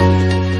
Música